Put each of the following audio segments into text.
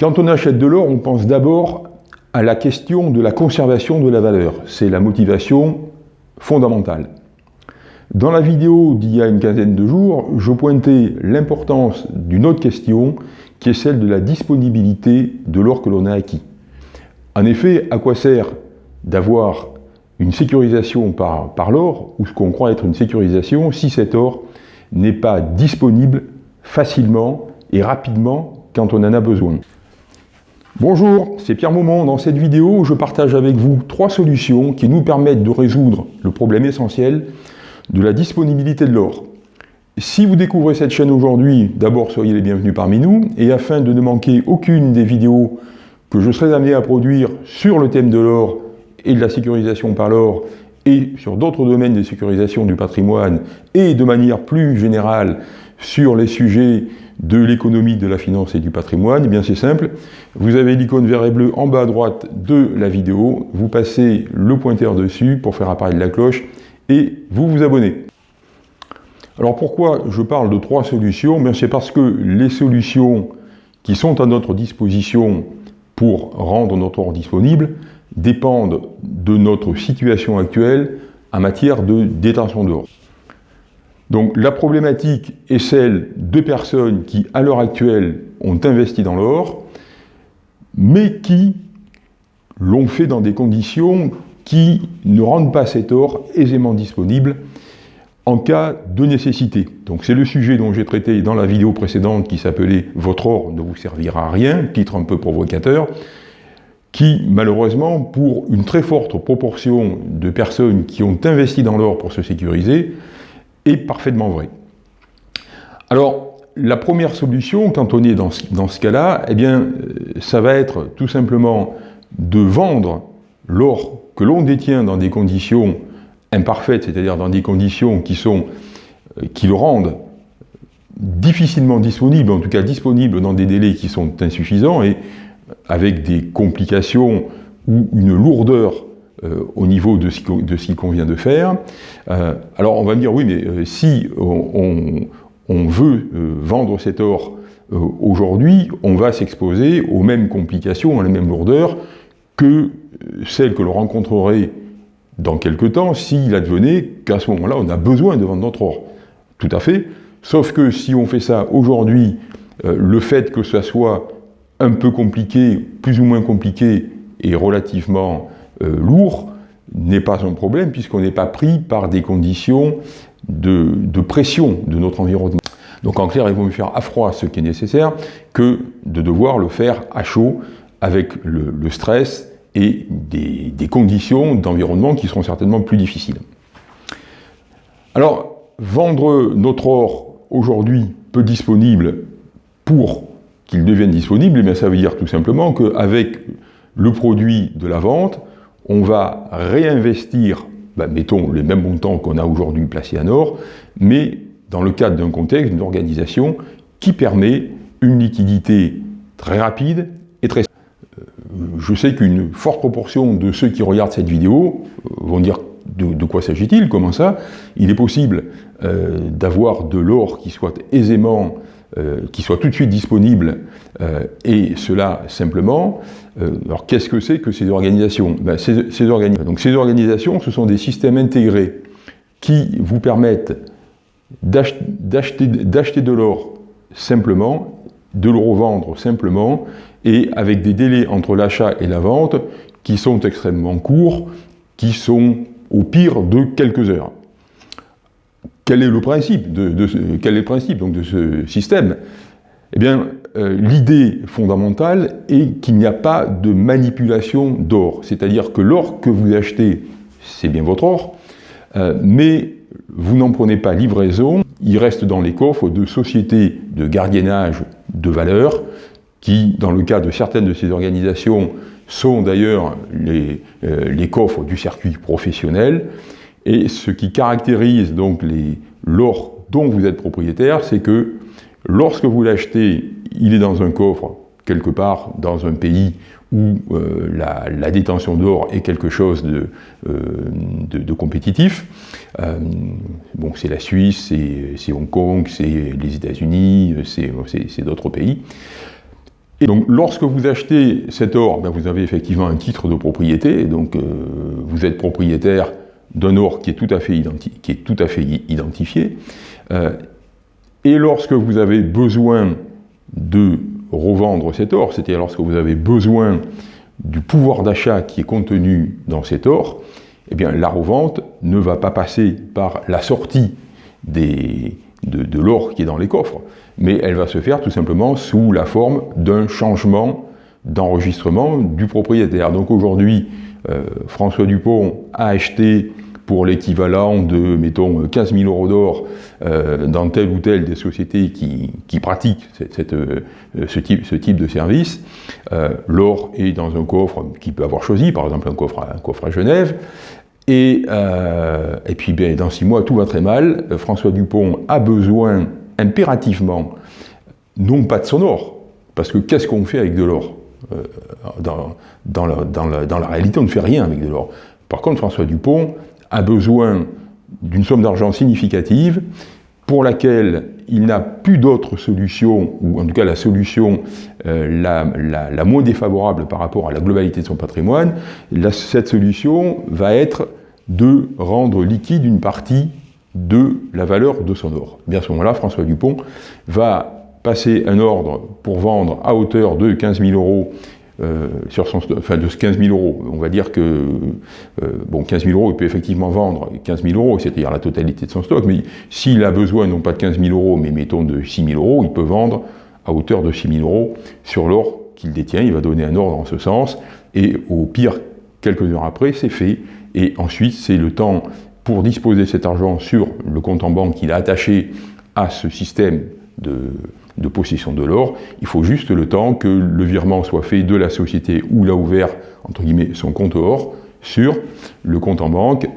Quand on achète de l'or, on pense d'abord à la question de la conservation de la valeur. C'est la motivation fondamentale. Dans la vidéo d'il y a une quinzaine de jours, je pointais l'importance d'une autre question qui est celle de la disponibilité de l'or que l'on a acquis. En effet, à quoi sert d'avoir une sécurisation par, l'or, ou ce qu'on croit être une sécurisation, si cet or n'est pas disponible facilement et rapidement quand on en a besoin? Bonjour, c'est Pierre Maumont. Dans cette vidéo, je partage avec vous trois solutions qui nous permettent de résoudre le problème essentiel de la disponibilité de l'or. Si vous découvrez cette chaîne aujourd'hui, d'abord soyez les bienvenus parmi nous, et afin de ne manquer aucune des vidéos que je serai amené à produire sur le thème de l'or et de la sécurisation par l'or, et sur d'autres domaines de sécurisation du patrimoine, et de manière plus générale sur les sujets de l'économie, de la finance et du patrimoine, eh bien c'est simple, vous avez l'icône vert et bleu en bas à droite de la vidéo, vous passez le pointeur dessus pour faire apparaître la cloche et vous vous abonnez. Alors pourquoi je parle de trois solutions? C'est parce que les solutions qui sont à notre disposition pour rendre notre or disponible dépendent de notre situation actuelle en matière de détention d'or. Donc la problématique est celle de personnes qui, à l'heure actuelle, ont investi dans l'or, mais qui l'ont fait dans des conditions qui ne rendent pas cet or aisément disponible en cas de nécessité. Donc c'est le sujet dont j'ai traité dans la vidéo précédente qui s'appelait « Votre or ne vous servira à rien », titre un peu provocateur, qui malheureusement, pour une très forte proportion de personnes qui ont investi dans l'or pour se sécuriser, est parfaitement vrai. Alors, la première solution, quand on est dans ce, dans ce cas-là, eh bien, euh, ça va être tout simplement de vendre l'or que l'on détient dans des conditions imparfaites, c'est-à-dire dans des conditions qui, sont, euh, qui le rendent difficilement disponible, en tout cas disponible dans des délais qui sont insuffisants et avec des complications ou une lourdeur euh, au niveau de ce qu'il convient de faire. Euh, alors on va me dire, oui, mais euh, si on, veut vendre cet or aujourd'hui, on va s'exposer aux mêmes complications, à la même lourdeur que celles que l'on rencontrerait dans quelques temps s'il advenait qu'à ce moment-là, on a besoin de vendre notre or. Tout à fait. Sauf que si on fait ça aujourd'hui, le fait que ça soit un peu compliqué, plus ou moins compliqué et relativement euh, lourd n'est pas un problème puisqu'on n'est pas pris par des conditions de, pression de notre environnement. Donc en clair, il vaut mieux faire à froid ce qui est nécessaire que de devoir le faire à chaud avec le, stress et des, conditions d'environnement qui seront certainement plus difficiles. Alors, vendre notre or aujourd'hui peu disponible pour qu'il devienne disponible, eh ça veut dire tout simplement qu'avec le produit de la vente, on va réinvestir, ben, mettons, les mêmes montants qu'on a aujourd'hui placés en or, mais dans le cadre d'un contexte, d'une organisation qui permet une liquidité très rapide et très... Euh, je sais qu'une forte proportion de ceux qui regardent cette vidéo euh, vont dire de, quoi s'agit-il Comment ça? Il est possible euh, d'avoir de l'or qui soit aisément euh, qui soit tout de suite disponible, euh, et cela simplement. Euh, alors qu'est-ce que c'est que ces organisations? Ben, ces, organisations, ce sont des systèmes intégrés qui vous permettent d'acheter de l'or simplement, de le revendre simplement, et avec des délais entre l'achat et la vente qui sont extrêmement courts, qui sont au pire de quelques heures. Quel est le principe de, ce, système? Eh bien, euh, l'idée fondamentale est qu'il n'y a pas de manipulation d'or. C'est-à-dire que l'or que vous achetez, c'est bien votre or, euh, mais vous n'en prenez pas livraison, il reste dans les coffres de sociétés de gardiennage de valeur, qui, dans le cas de certaines de ces organisations, sont d'ailleurs les, euh, les coffres du circuit professionnel, et ce qui caractérise donc l'or dont vous êtes propriétaire, c'est que lorsque vous l'achetez, il est dans un coffre quelque part dans un pays où euh, la, détention d'or est quelque chose de, euh, compétitif. Euh, bon, c'est la Suisse, c'est Hong Kong, c'est les États-Unis, c'est d'autres pays. Et donc, lorsque vous achetez cet or, ben, vous avez effectivement un titre de propriété, donc vous êtes propriétaire d'un or qui est tout à fait, qui est tout à fait identifié. Euh, et lorsque vous avez besoin de revendre cet or, c'est-à-dire lorsque vous avez besoin du pouvoir d'achat qui est contenu dans cet or, eh bien la revente ne va pas passer par la sortie des, de, l'or qui est dans les coffres, mais elle va se faire tout simplement sous la forme d'un changement d'enregistrement du propriétaire. Donc aujourd'hui, François Dupont a acheté pour l'équivalent de, mettons, 15 000 euros d'or euh, dans telle ou telle des sociétés qui, pratiquent euh, ce, type, de service. Euh, l'or est dans un coffre qu'il peut avoir choisi, par exemple un coffre à, Genève. Et, et puis, ben, dans six mois, tout va très mal. François Dupont a besoin impérativement, non pas de son or, parce que qu'est-ce qu'on fait avec de l'or? Dans, dans, la, réalité, on ne fait rien avec de l'or. Par contre, François Dupont a besoin d'une somme d'argent significative pour laquelle il n'a plus d'autre solution, ou en tout cas la solution euh, la, moins défavorable par rapport à la globalité de son patrimoine, cette solution va être de rendre liquide une partie de la valeur de son or. À ce moment-là, François Dupont va passer un ordre pour vendre à hauteur de 15 000 euros euh, sur son, enfin de 15 000 euros. On va dire que, euh, bon, 15 000 euros, il peut effectivement vendre 15 000 euros, c'est-à-dire la totalité de son stock, mais s'il a besoin non pas de 15 000 euros, mais mettons de 6 000 euros, il peut vendre à hauteur de 6 000 euros sur l'or qu'il détient, il va donner un ordre en ce sens, et au pire, quelques heures après, c'est fait, et ensuite, c'est le temps pour disposer cet argent sur le compte en banque qu'il a attaché à ce système de, de possession de l'or. Il faut juste le temps que le virement soit fait de la société où il a ouvert, entre guillemets, son compte or sur le compte en banque,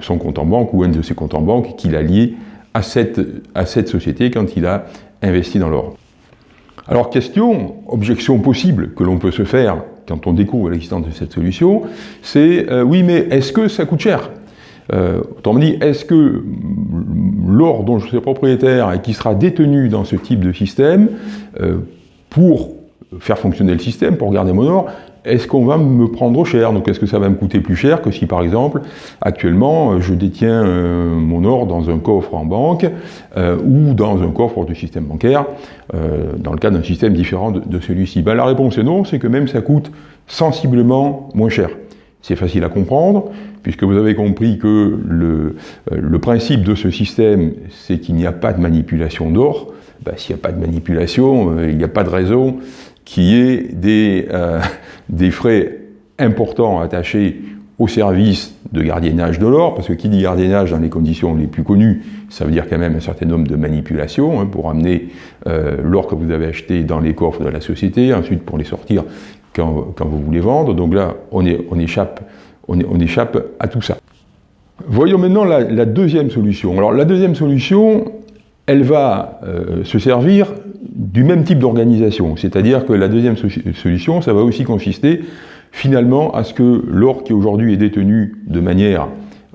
son compte en banque ou un de ses comptes en banque qu'il a lié à cette, à cette société quand il a investi dans l'or. Alors question, objection possible que l'on peut se faire quand on découvre l'existence de cette solution, c'est euh, oui mais est-ce que ça coûte cher? Euh, autrement dit, est-ce que l'or dont je suis propriétaire et qui sera détenu dans ce type de système, euh, pour faire fonctionner le système, pour garder mon or, est-ce qu'on va me prendre cher? Donc est-ce que ça va me coûter plus cher que si par exemple, actuellement, je détiens euh, mon or dans un coffre en banque ou dans un coffre du système bancaire, dans le cas d'un système différent de, de celui-ci? Ben, La réponse est non, c'est que même ça coûte sensiblement moins cher. C'est facile à comprendre, puisque vous avez compris que le, le principe de ce système, c'est qu'il n'y a pas de manipulation d'or. Ben, S'il n'y a pas de manipulation, euh, il n'y a pas de raison qu'il y ait des, euh, des frais importants attachés au service de gardiennage de l'or, parce que qui dit gardiennage dans les conditions les plus connues, ça veut dire quand même un certain nombre de manipulations hein, pour amener euh, l'or que vous avez acheté dans les coffres de la société, ensuite pour les sortir quand, vous voulez vendre. Donc là, on, est, on échappe on, échappe à tout ça. Voyons maintenant la, deuxième solution. Alors la deuxième solution, elle va euh, se servir du même type d'organisation. C'est-à-dire que la deuxième solution, ça va aussi consister finalement à ce que l'or qui aujourd'hui est détenu de manière,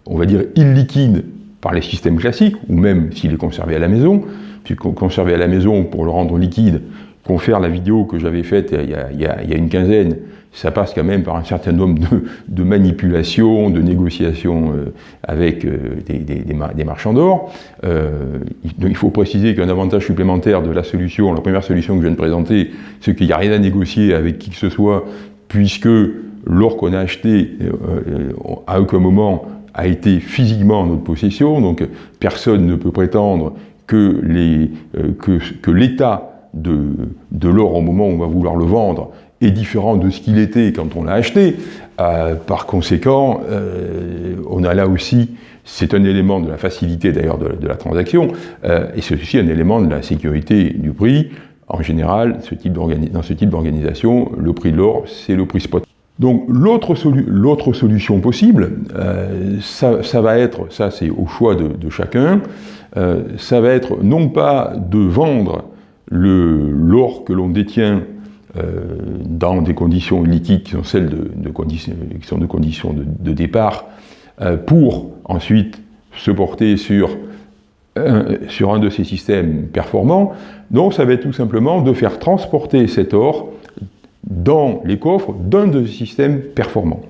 on va dire, illiquide par les systèmes classiques, ou même s'il est conservé à la maison, puisque conservé à la maison pour le rendre liquide, confère la vidéo que j'avais faite il y, a, une quinzaine, ça passe quand même par un certain nombre de, manipulations, de négociations euh, avec euh, des, marchands d'or. Euh, il faut préciser qu'un avantage supplémentaire de la solution, la première solution que je viens de présenter, c'est qu'il n'y a rien à négocier avec qui que ce soit, puisque l'or qu'on a acheté à aucun moment a été physiquement en notre possession, donc personne ne peut prétendre que l'État de, l'or au moment où on va vouloir le vendre est différent de ce qu'il était quand on l'a acheté. Euh, par conséquent, euh, on a là aussi, c'est un élément de la facilité d'ailleurs de, la transaction, euh, et c'est aussi un élément de la sécurité du prix. En général, ce type dans ce type d'organisation, le prix de l'or, c'est le prix spot. Donc l'autre solution possible, ça, va être, ça c'est au choix de, de chacun, ça va être non pas de vendre l'or que l'on détient euh, dans des conditions liquides qui sont celles de, conditions, qui sont de conditions de, départ, euh, pour ensuite se porter sur sur un de ces systèmes performants. Donc ça va être tout simplement de faire transporter cet or dans les coffres d'un de ces systèmes performants.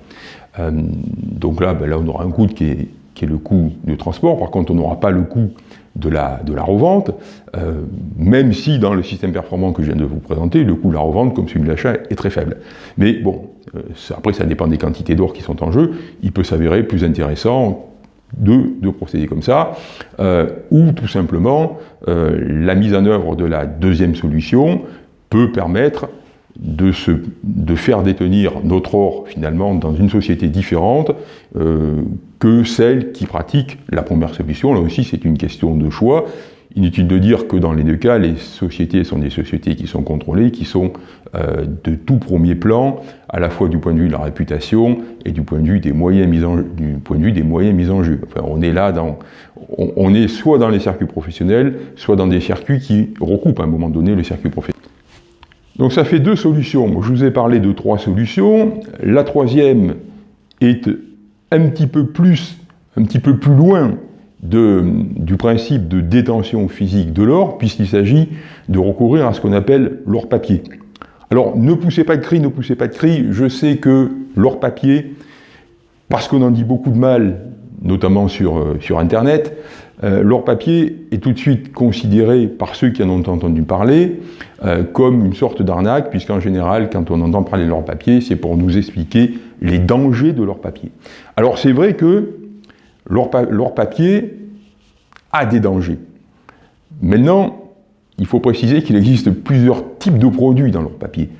Euh, donc là, ben là, on aura un coût qui est, qui est, le coût du transport. Par contre, on n'aura pas le coût de la, de revente, euh, même si dans le système performant que je viens de vous présenter, le coût de la revente, comme celui de l'achat, est très faible. Mais bon, euh, après, ça dépend des quantités d'or qui sont en jeu. Il peut s'avérer plus intéressant de, de, procéder comme ça, euh, ou tout simplement, la mise en œuvre de la deuxième solution peut permettre de, faire détenir notre or finalement dans une société différente que celle qui pratique la première solution. Là aussi, c'est une question de choix. Inutile de dire que dans les deux cas, les sociétés sont des sociétés qui sont contrôlées, qui sont euh, de tout premier plan, à la fois du point de vue de la réputation et du point de vue des moyens mis en, des moyens mis en jeu. On est on est soit dans les circuits professionnels, soit dans des circuits qui recoupent à un moment donné le circuit professionnel. Donc ça fait deux solutions. Je vous ai parlé de trois solutions. La troisième est un petit peu plus, un petit peu plus loin du principe de détention physique de l'or, puisqu'il s'agit de recourir à ce qu'on appelle l'or papier. Alors, ne poussez pas de cri, ne poussez pas de cri. Je sais que l'or papier, parce qu'on en dit beaucoup de mal, notamment sur, euh, Internet, euh, l'or papier est tout de suite considéré par ceux qui en ont entendu parler euh, comme une sorte d'arnaque, puisqu'en général, quand on entend parler de l'or papier, c'est pour nous expliquer les dangers de l'or papier. Alors c'est vrai que pa papier a des dangers. Maintenant, il faut préciser qu'il existe plusieurs types de produits dans l'or papier,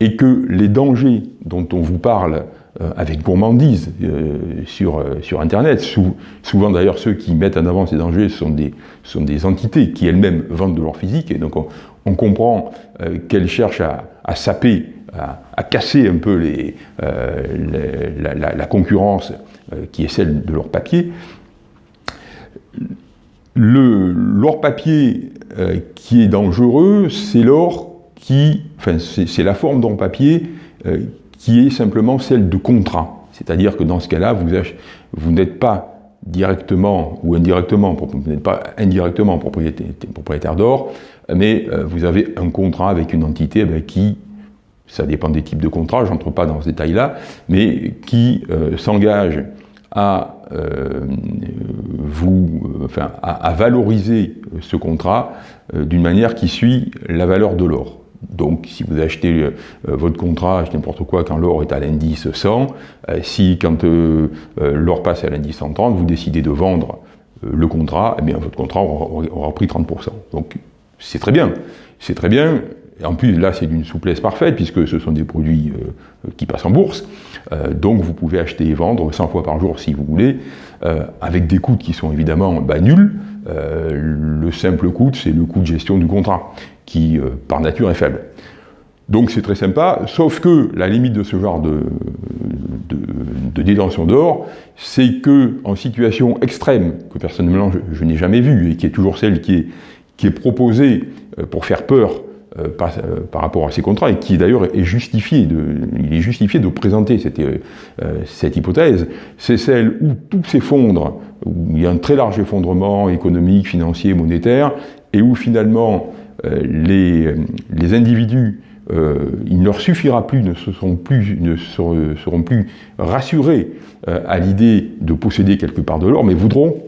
et que les dangers dont on vous parle euh, avec gourmandise euh, sur, euh, sur Internet. Sou, souvent d'ailleurs ceux qui mettent en avant ces dangers sont des, sont des entités qui elles-mêmes vendent de l'or physique et donc on, comprend qu'elles cherchent à saper, à, casser un peu euh, la, concurrence qui est celle de l'or papier. L'or papier qui est dangereux, c'est l'or qui, enfin c'est la forme d'or papier qui est simplement celle de contrat. C'est-à-dire que dans ce cas-là, vous, n'êtes pas directement ou indirectement, vous n'êtes pas indirectement propriétaire, d'or, mais euh, vous avez un contrat avec une entité ben, qui, ça dépend des types de contrats, j'entre pas dans ce détail-là, mais qui euh, s'engage à euh, vous, enfin, à, valoriser ce contrat euh, d'une manière qui suit la valeur de l'or. Donc, si vous achetez euh, votre contrat, n'importe quoi, quand l'or est à l'indice 100, euh, si quand euh, euh l'or passe à l'indice 130, vous décidez de vendre euh, le contrat, eh bien, votre contrat aura, aura pris 30%. Donc, c'est très bien. C'est très bien. Et en plus, là, c'est d'une souplesse parfaite, puisque ce sont des produits euh, qui passent en bourse. donc, vous pouvez acheter et vendre 100 fois par jour si vous voulez, avec des coûts qui sont évidemment bah, nuls. le simple coût, c'est le coût de gestion du contrat qui, euh, par nature, est faible. Donc c'est très sympa, sauf que la limite de ce genre de, détention d'or, c'est que en situation extrême, que personnellement je, je n'ai jamais vue, et qui est toujours celle qui est, proposée euh, pour faire peur euh, par, euh, par, rapport à ces contrats, et qui d'ailleurs est justifié de, il est justifié de présenter cette, euh, cette hypothèse, c'est celle où tout s'effondre, où il y a un très large effondrement économique, financier, monétaire, et où finalement les, les, individus, il ne leur suffira plus, ne, seront plus, ne plus rassurés à l'idée de posséder quelque part de l'or, mais voudront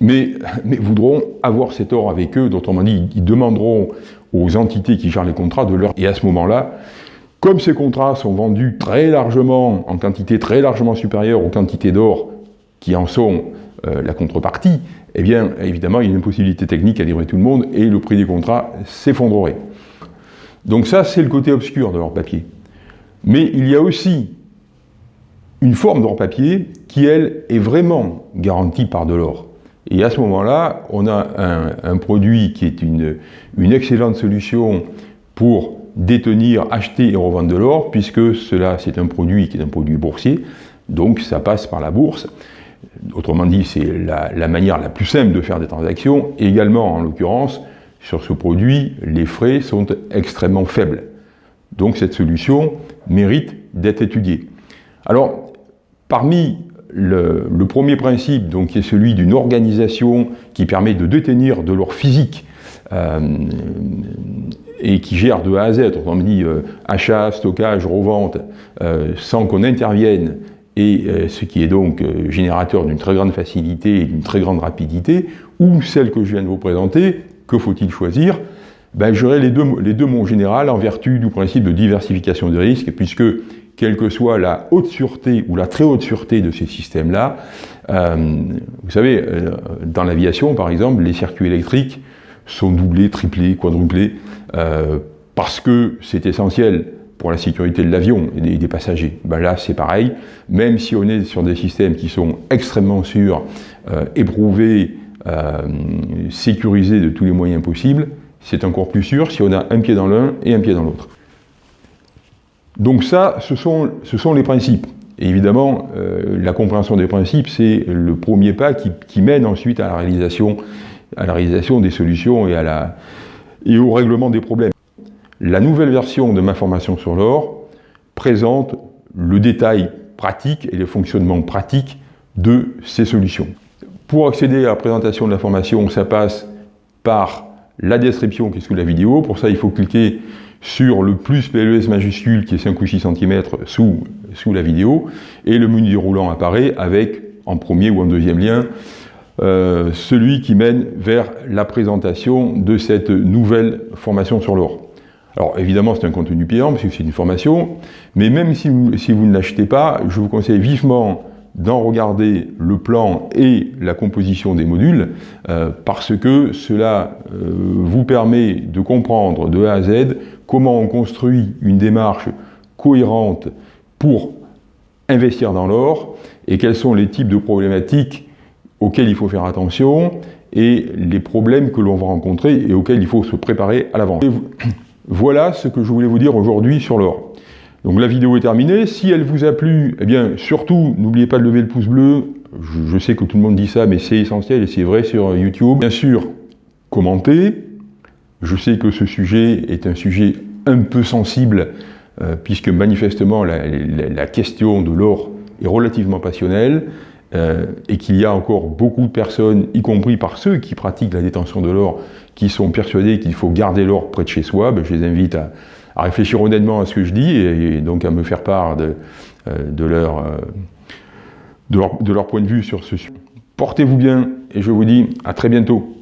mais, mais, voudront avoir cet or avec eux, d'autrement dit, ils demanderont aux entités qui gèrent les contrats de leur... Et à ce moment-là, comme ces contrats sont vendus très largement, en quantité très largement supérieure aux quantités d'or qui en sont euh, la contrepartie, eh bien, évidemment, il y a une possibilité technique à livrer tout le monde et le prix des contrats s'effondrerait. Donc ça, c'est le côté obscur de leur papier. Mais il y a aussi une forme d'or papier qui, elle, est vraiment garantie par de l'or. Et à ce moment-là, on a un, produit qui est une, excellente solution pour détenir, acheter et revendre de l'or, puisque cela, c'est un produit qui est un produit boursier, donc ça passe par la bourse. Autrement dit, c'est la, manière la plus simple de faire des transactions. Également, en l'occurrence, sur ce produit, les frais sont extrêmement faibles. Donc cette solution mérite d'être étudiée. Alors, parmi le, premier principe, donc, qui est celui d'une organisation qui permet de détenir de l'or physique euh, et qui gère de A à Z, autrement dit euh, achat, stockage, revente, euh, sans qu'on intervienne, et ce qui est donc générateur d'une très grande facilité et d'une très grande rapidité, ou celle que je viens de vous présenter, que faut-il choisir? Ben, J'aurai les deux, les deux mots général en vertu du principe de diversification des risques, puisque quelle que soit la haute sûreté ou la très haute sûreté de ces systèmes-là, vous savez, dans l'aviation par exemple, les circuits électriques sont doublés, triplés, quadruplés, euh, parce que c'est essentiel pour la sécurité de l'avion et des, passagers. Ben là, c'est pareil, même si on est sur des systèmes qui sont extrêmement sûrs, euh, éprouvés, euh, sécurisés de tous les moyens possibles, c'est encore plus sûr si on a un pied dans l'un et un pied dans l'autre. Donc ça, ce sont, les principes. Et évidemment, la compréhension des principes, c'est le premier pas qui, mène ensuite à la réalisation à la réalisation des solutions et, et au règlement des problèmes. La nouvelle version de ma formation sur l'or présente le détail pratique et le fonctionnement pratique de ces solutions. Pour accéder à la présentation de la formation, ça passe par la description qui est sous la vidéo. Pour ça, il faut cliquer sur le plus PLES majuscule qui est 5 ou 6 cm sous, la vidéo et le menu déroulant apparaît avec en premier ou en deuxième lien euh, celui qui mène vers la présentation de cette nouvelle formation sur l'or. Alors évidemment c'est un contenu payant parce c'est une formation, mais même si vous, ne l'achetez pas, je vous conseille vivement d'en regarder le plan et la composition des modules, euh, parce que cela euh, vous permet de comprendre de A à Z comment on construit une démarche cohérente pour investir dans l'or et quels sont les types de problématiques auxquels il faut faire attention et les problèmes que l'on va rencontrer et auxquels il faut se préparer à l'avance. Voilà ce que je voulais vous dire aujourd'hui sur l'or. Donc la vidéo est terminée. Si elle vous a plu, eh bien surtout, n'oubliez pas de lever le pouce bleu. Je, sais que tout le monde dit ça, mais c'est essentiel et c'est vrai sur YouTube. Bien sûr, commentez. Je sais que ce sujet est un sujet un peu sensible, euh, puisque manifestement la question de l'or est relativement passionnelle. Euh, et qu'il y a encore beaucoup de personnes, y compris par ceux qui pratiquent la détention de l'or, qui sont persuadés qu'il faut garder l'or près de chez soi, ben, je les invite à, réfléchir honnêtement à ce que je dis et, donc à me faire part euh, euh, de leur point de vue sur ce sujet. Portez-vous bien et je vous dis à très bientôt.